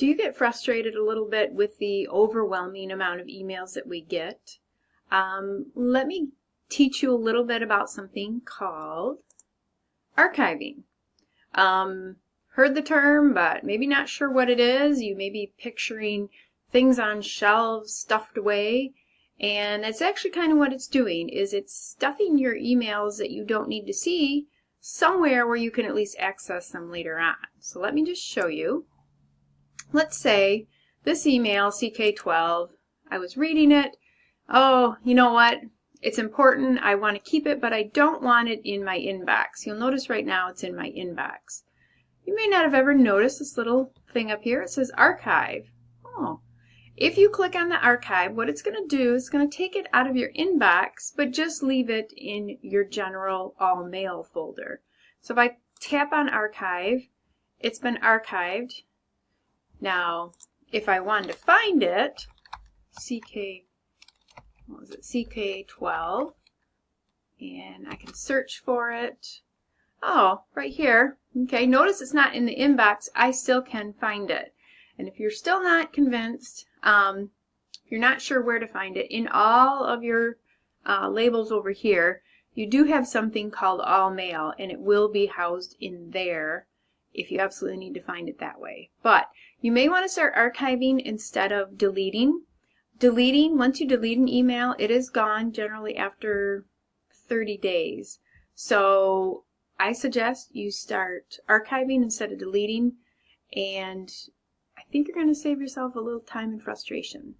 Do you get frustrated a little bit with the overwhelming amount of emails that we get? Um, let me teach you a little bit about something called archiving. Um, heard the term, but maybe not sure what it is. You may be picturing things on shelves stuffed away. And that's actually kind of what it's doing, is it's stuffing your emails that you don't need to see somewhere where you can at least access them later on. So let me just show you let's say this email, CK12, I was reading it. Oh, you know what? It's important. I want to keep it, but I don't want it in my inbox. You'll notice right now it's in my inbox. You may not have ever noticed this little thing up here. It says archive. Oh. If you click on the archive, what it's going to do is going to take it out of your inbox, but just leave it in your general all mail folder. So if I tap on archive, it's been archived. Now, if I wanted to find it, CK, what was it, CK12, and I can search for it. Oh, right here. Okay, notice it's not in the inbox. I still can find it. And if you're still not convinced, um, if you're not sure where to find it, in all of your uh, labels over here, you do have something called All Mail, and it will be housed in there if you absolutely need to find it that way. But you may want to start archiving instead of deleting. Deleting, once you delete an email, it is gone generally after 30 days. So I suggest you start archiving instead of deleting and I think you're going to save yourself a little time and frustration.